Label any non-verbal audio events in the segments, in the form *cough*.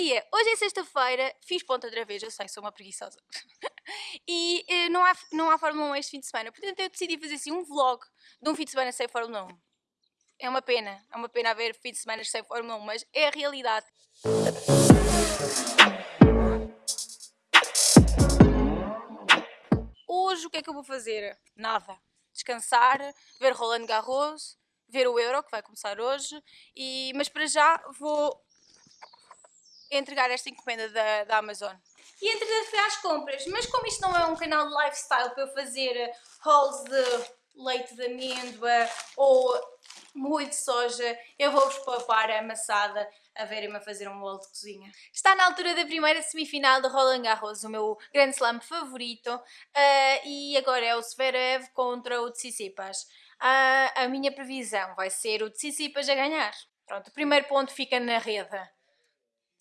dia! Hoje é sexta-feira, fiz ponta outra vez, eu sei, sou uma preguiçosa. *laughs* e eh, não, há, não há Fórmula 1 este fim de semana, portanto eu decidi fazer assim um vlog de um fim de semana sem Fórmula 1. É uma pena, é uma pena haver fim de semana sem Fórmula 1, mas é a realidade. Hoje o que é que eu vou fazer? Nada. Descansar, ver Roland Garros, ver o Euro, que vai começar hoje, e, mas para já vou entregar esta encomenda da, da Amazon. E entretanto fui às compras, mas como isto não é um canal de lifestyle para eu fazer hauls de leite de amêndoa ou molho de soja, eu vou-vos poupar a amassada a verem-me a fazer um bolo de cozinha. Está na altura da primeira semifinal de Roland Garros, o meu grande slam favorito, uh, e agora é o Zverev contra o Tsitsipas. Uh, a minha previsão vai ser o Tsitsipas a ganhar. Pronto, o primeiro ponto fica na rede.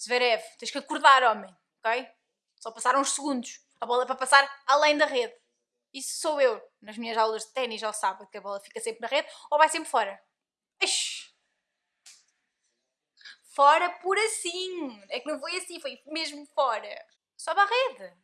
Zverev, tens que acordar, homem, ok? Só passaram uns segundos. A bola é para passar além da rede. Isso sou eu. Nas minhas aulas de ténis já sábado que a bola fica sempre na rede ou vai sempre fora. Ixi. Fora por assim. É que não foi assim, foi mesmo fora. Sobe a rede.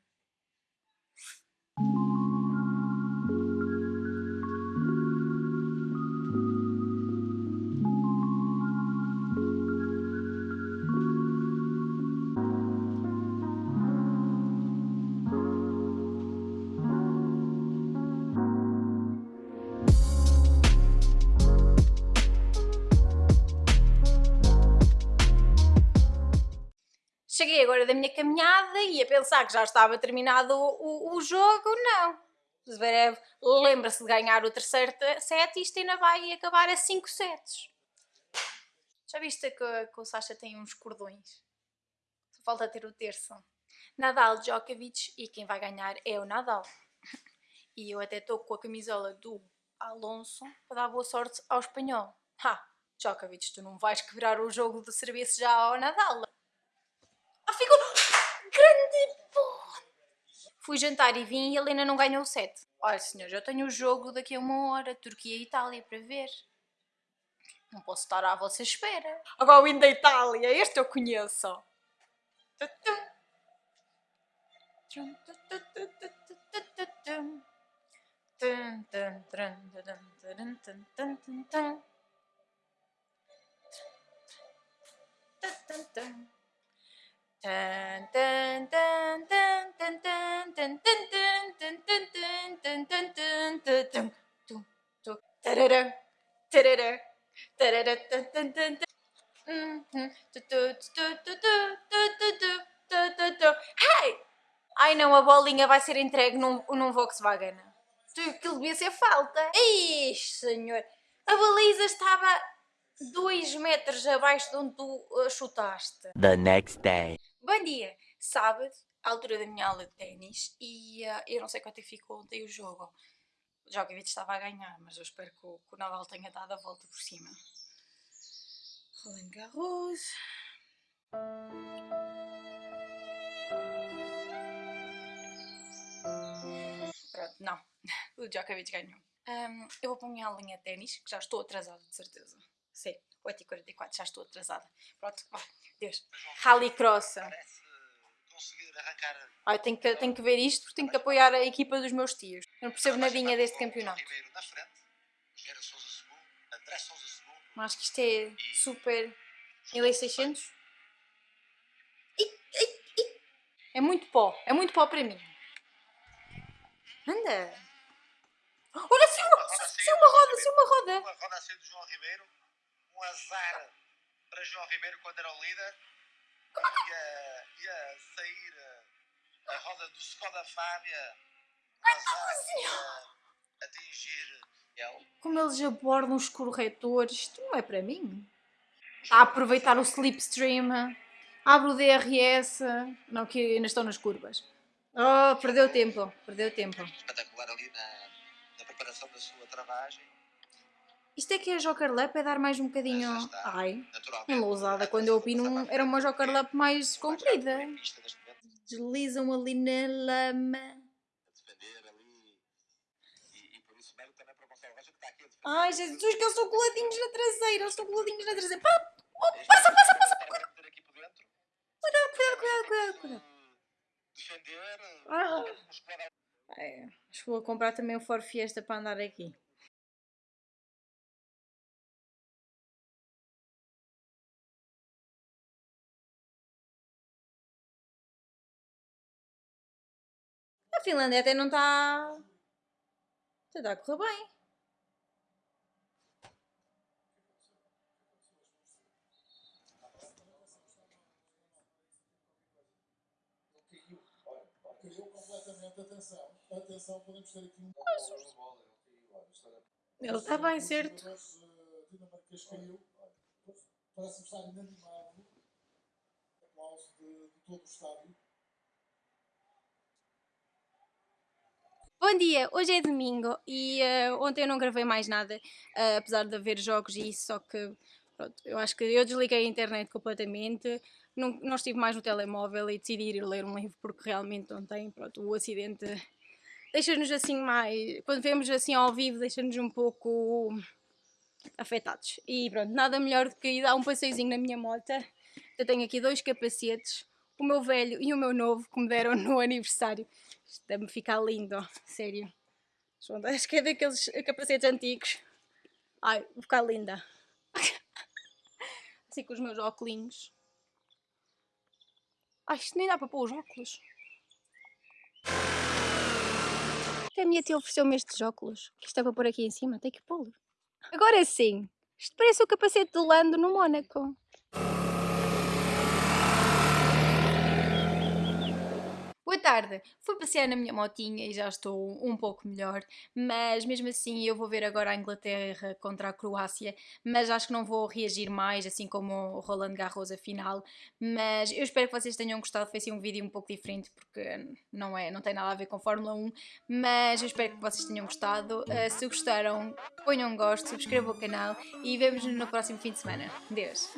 Cheguei agora da minha caminhada e a pensar que já estava terminado o, o, o jogo, não. Zverev lembra-se de ganhar o terceiro set e isto ainda vai acabar a 5 sets. Já viste que, que o Sasha tem uns cordões? Só falta ter o terço. Nadal, Djokovic e quem vai ganhar é o Nadal. E eu até estou com a camisola do Alonso para dar boa sorte ao espanhol. Ha! Djokovic, tu não vais quebrar o jogo do serviço já ao Nadal. Ah, ficou grande porra. Fui jantar e vim e a Helena não ganhou o set. Olha, senhor, eu tenho o jogo daqui a uma hora, Turquia e Itália, para ver. Não posso estar à vossa espera. Agora o hino da Itália, este eu conheço. Hey! Ai não, a bolinha vai ser entregue num, num Volkswagen. Aquilo devia ser falta. Ixi, senhor. A baliza estava 2 metros abaixo de onde tu uh, chutaste. The next day. Bom dia! Sábado, à altura da minha aula de ténis, e uh, eu não sei quanto é que ficou ontem o jogo. O Djokovic estava a ganhar, mas eu espero que o, que o Nadal tenha dado a volta por cima. Roland Garros. Pronto, não. *laughs* O Djokovic ganhou. Um, eu vou para a minha aulinha de ténis, que já estou atrasada, de certeza. Sim, 8h44, já estou atrasada. Pronto, oh, Deus. Rallycross. Conseguir arrancar. Ah, tenho, que, tenho que ver isto porque tenho que apoiar a equipa dos meus tios. Eu não percebo nadinha deste campeonato. Ribeiro na frente, Gera Souza segundo, André Souza segundo. Mas acho que isto é super 1600. Ih, ih, ih. É muito pó, é muito pó para mim. Anda! Olha, se uma, se uma roda, se uma roda! Uma roda a sair do João Ribeiro, um azar para João Ribeiro quando era o líder. Ia, ia sair a, a roda do Skoda Fábia. A atingir ele. Como eles abordam os corretores, isto não é para mim. A aproveitar o slipstream, abre o DRS, não que ainda estão nas curvas. Oh, perdeu tempo, perdeu tempo. Espetacular ali na, na preparação da sua travagem. Isto é que é Joker Lap, é dar mais um bocadinho... Ai, Naturalmente. em Lousada, quando eu opino, era uma Joker Lap mais comprida. Deslizam ali na lama. Ai, Jesus, que eles estão coladinhos na traseira, eles estão coladinhos na traseira. Pá, oh, passa, passa, passa. Cuidado, cuidado, cuidado, cuidado, cuidado. Defender. Ah. É, acho que vou comprar também o Ford Fiesta para andar aqui. A Finlândia até não está. Até está a correr bem. Atenção, atenção, podemos ter aqui um. Ele está bem, certo? Dinamarquês caiu, olha, parece-me estar inanimado. Aplauso de, de todo o estádio. Bom dia, hoje é domingo e eh, ontem eu não gravei mais nada, eh, apesar de haver jogos e isso, só que pronto, eu acho que eu desliguei a internet completamente, não, não estive mais no telemóvel e decidi ir ler um livro porque realmente ontem pronto, o acidente deixa-nos assim mais, quando vemos assim ao vivo, deixa-nos um pouco afetados. E pronto, nada melhor do que ir dar um passeiozinho na minha moto. Eu tenho aqui dois capacetes, o meu velho e o meu novo, que me deram no *laughs* aniversário. Isto deve-me ficar lindo, *laughs* sério. Acho que é daqueles capacetes antigos. Ai, vou ficar linda. *laughs* Assim com os meus óculos. Ai, isto nem dá para pôr os óculos. Até a minha tia ofereceu-me estes óculos. Que isto é para pôr aqui em cima, tem que pô-lo. Agora sim, isto parece o capacete do Lando no Mónaco. Boa tarde, fui passear na minha motinha e já estou um pouco melhor, mas mesmo assim eu vou ver agora a Inglaterra contra a Croácia, mas acho que não vou reagir mais, assim como o Roland Garros a final, mas eu espero que vocês tenham gostado, foi assim um vídeo um pouco diferente, porque não, é, não tem nada a ver com Fórmula 1, mas eu espero que vocês tenham gostado, Uh, se gostaram ponham um gosto, subscrevam o canal e vemos-nos no próximo fim de semana. Deus!